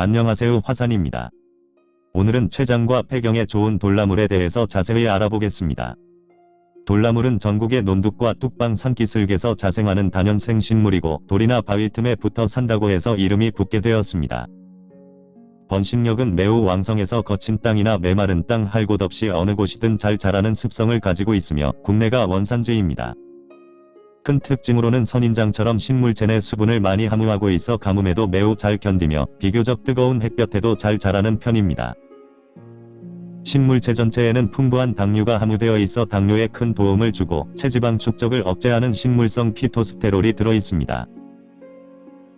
안녕하세요 화산입니다. 오늘은 췌장과 폐경에 좋은 돌나물에 대해서 자세히 알아보겠습니다. 돌나물은 전국의 논둑과 뚝방 산기슭에서 자생하는 단연생 식물이고 돌이나 바위 틈에 붙어 산다고 해서 이름이 붙게 되었습니다. 번식력은 매우 왕성해서 거친 땅이나 메마른 땅 할 곳 없이 어느 곳이든 잘 자라는 습성을 가지고 있으며 국내가 원산지입니다. 큰 특징으로는 선인장처럼 식물체 내 수분을 많이 함유하고 있어 가뭄에도 매우 잘 견디며 비교적 뜨거운 햇볕에도 잘 자라는 편입니다. 식물체 전체에는 풍부한 당류가 함유되어 있어 당뇨에 큰 도움을 주고 체지방 축적을 억제하는 식물성 피토스테롤이 들어있습니다.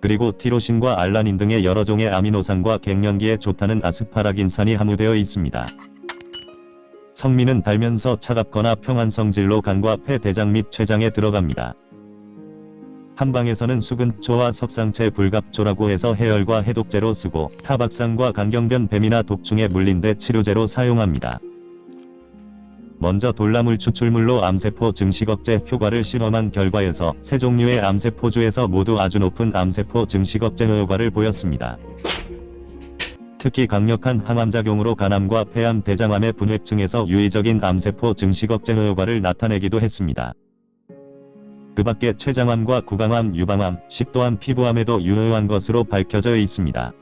그리고 티로신과 알라닌 등의 여러 종의 아미노산과 갱년기에 좋다는 아스파라긴산이 함유되어 있습니다. 성미는 달면서 차갑거나 평한 성질로 간과 폐, 대장 및 췌장에 들어갑니다. 한방에서는 수근초와 석상채 불갑초라고 해서 해열과 해독제로 쓰고 타박상과 간경변 뱀이나 독충에 물린 데 치료제로 사용합니다. 먼저 돌나물 추출물로 암세포 증식 억제 효과를 실험한 결과에서 세 종류의 암세포주에서 모두 아주 높은 암세포 증식 억제 효과를 보였습니다. 특히 강력한 항암작용으로 간암과 폐암, 대장암의 분획증에서 유의적인 암세포 증식 억제 효과를 나타내기도 했습니다. 그 밖에 췌장암과 구강암, 유방암, 식도암, 피부암에도 유효한 것으로 밝혀져 있습니다.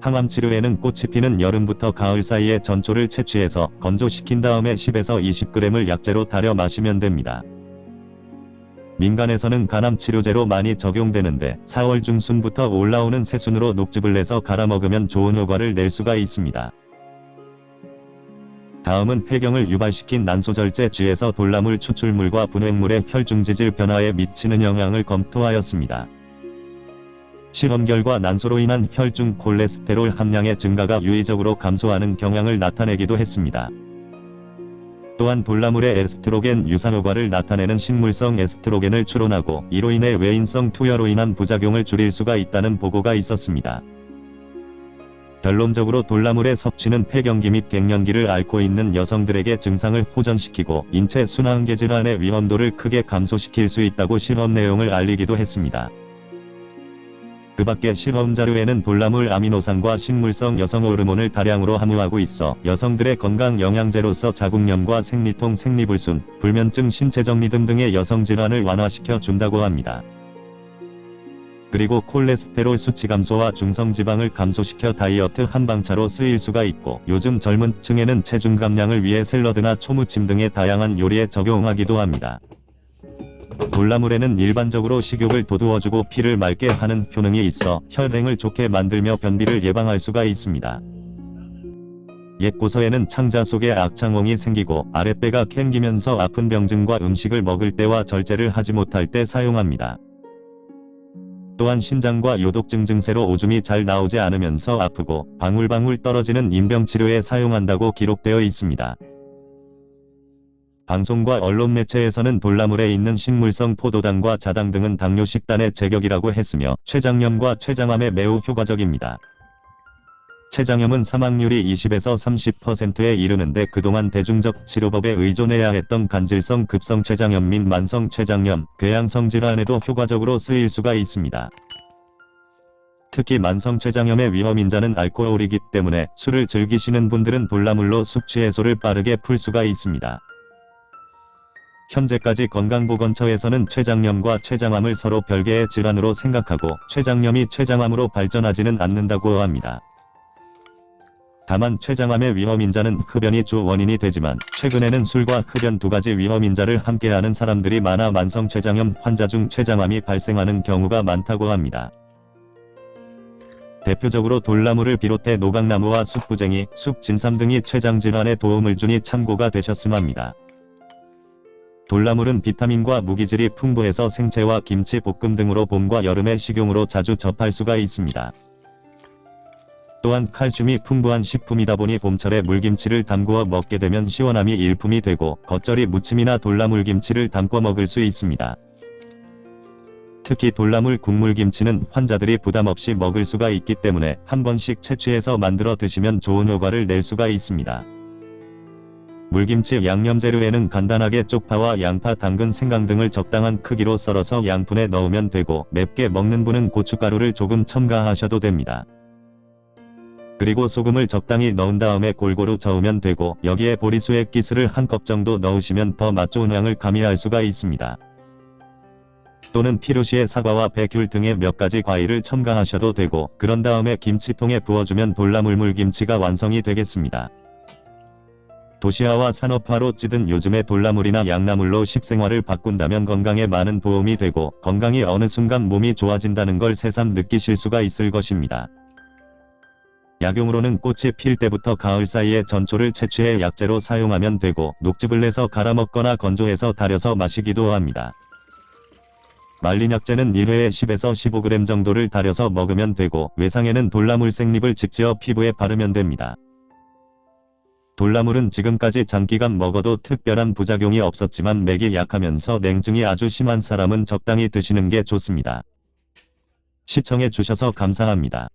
항암 치료에는 꽃이 피는 여름부터 가을 사이에 전초를 채취해서 건조시킨 다음에 10에서 20g을 약재로 달여 마시면 됩니다. 민간에서는 간암 치료제로 많이 적용되는데 4월 중순부터 올라오는 새순으로 녹즙을 내서 갈아 먹으면 좋은 효과를 낼 수가 있습니다. 다음은 폐경을 유발시킨 난소절제 쥐에서 돌나물 추출물과 분획물의 혈중지질 변화에 미치는 영향을 검토하였습니다. 실험 결과 난소로 인한 혈중 콜레스테롤 함량의 증가가 유의적으로 감소하는 경향을 나타내기도 했습니다. 또한 돌나물의 에스트로겐 유사 효과를 나타내는 식물성 에스트로겐을 추론하고 이로 인해 외인성 투여로 인한 부작용을 줄일 수가 있다는 보고가 있었습니다. 결론적으로 돌나물의 섭취는 폐경기 및 갱년기를 앓고 있는 여성들에게 증상을 호전시키고 인체 순환계 질환의 위험도를 크게 감소시킬 수 있다고 실험 내용을 알리기도 했습니다. 그 밖에 실험 자료에는 돌나물 아미노산과 식물성 여성 호르몬을 다량으로 함유하고 있어 여성들의 건강 영양제로서 자궁염과 생리통, 생리불순, 불면증, 신체정리 등등의 여성 질환을 완화시켜 준다고 합니다. 그리고 콜레스테롤 수치 감소와 중성지방을 감소시켜 다이어트 한방차로 쓰일 수가 있고 요즘 젊은 층에는 체중 감량을 위해 샐러드나 초무침 등의 다양한 요리에 적용하기도 합니다. 돌나물에는 일반적으로 식욕을 돋우어주고 피를 맑게 하는 효능이 있어 혈행을 좋게 만들며 변비를 예방할 수가 있습니다. 옛 고서에는 창자 속에 악창홍이 생기고 아랫배가 캥기면서 아픈 병증과 음식을 먹을 때와 절제를 하지 못할 때 사용합니다. 또한 신장과 요독증 증세로 오줌이 잘 나오지 않으면서 아프고 방울방울 떨어지는 인병치료에 사용한다고 기록되어 있습니다. 방송과 언론 매체에서는 돌나물에 있는 식물성 포도당과 자당 등은 당뇨 식단의 제격이라고 했으며 췌장염과 췌장암에 매우 효과적입니다. 췌장염은 사망률이 20에서 30%에 이르는데 그동안 대중적 치료법에 의존해야 했던 간질성 급성 췌장염 및 만성 췌장염, 궤양성 질환에도 효과적으로 쓰일 수가 있습니다. 특히 만성 췌장염의 위험인자는 알코올이기 때문에 술을 즐기시는 분들은 돌나물로 숙취 해소를 빠르게 풀 수가 있습니다. 현재까지 건강보건처에서는 췌장염과 췌장암을 서로 별개의 질환으로 생각하고 췌장염이 췌장암으로 발전하지는 않는다고 합니다. 다만 췌장암의 위험인자는 흡연이 주 원인이 되지만 최근에는 술과 흡연 두 가지 위험인자를 함께하는 사람들이 많아 만성 췌장염 환자 중 췌장암이 발생하는 경우가 많다고 합니다. 대표적으로 돌나무를 비롯해 노각나무와 쑥부쟁이, 쑥진삼 등이 췌장질환에 도움을 주니 참고가 되셨음 합니다. 돌나물은 비타민과 무기질이 풍부해서 생채와 김치 볶음 등으로 봄과 여름에 식용으로 자주 접할 수가 있습니다. 또한 칼슘이 풍부한 식품이다 보니 봄철에 물김치를 담그어 먹게 되면 시원함이 일품이 되고 겉절이 무침이나 돌나물김치를 담궈 먹을 수 있습니다. 특히 돌나물 국물김치는 환자들이 부담없이 먹을 수가 있기 때문에 한 번씩 채취해서 만들어 드시면 좋은 효과를 낼 수가 있습니다. 물김치 양념 재료에는 간단하게 쪽파와 양파, 당근, 생강 등을 적당한 크기로 썰어서 양푼에 넣으면 되고 맵게 먹는 분은 고춧가루를 조금 첨가하셔도 됩니다. 그리고 소금을 적당히 넣은 다음에 골고루 저으면 되고 여기에 보리수액 기스를 한 컵 정도 넣으시면 더 맛 좋은 향을 가미할 수가 있습니다. 또는 필요시에 사과와 백귤 등의 몇 가지 과일을 첨가하셔도 되고 그런 다음에 김치통에 부어주면 돌나물물 김치가 완성이 되겠습니다. 도시화와 산업화로 찌든 요즘의 돌나물이나 양나물로 식생활을 바꾼다면 건강에 많은 도움이 되고 건강이 어느 순간 몸이 좋아진다는 걸 새삼 느끼실 수가 있을 것입니다. 약용으로는 꽃이 필 때부터 가을 사이에 전초를 채취해 약재로 사용하면 되고 녹즙을 내서 갈아 먹거나 건조해서 달여서 마시기도 합니다. 말린 약재는 1회에 10에서 15g 정도를 달여서 먹으면 되고 외상에는 돌나물 생잎을 직지어 피부에 바르면 됩니다. 돌나물은 지금까지 장기간 먹어도 특별한 부작용이 없었지만 맥이 약하면서 냉증이 아주 심한 사람은 적당히 드시는 게 좋습니다. 시청해 주셔서 감사합니다.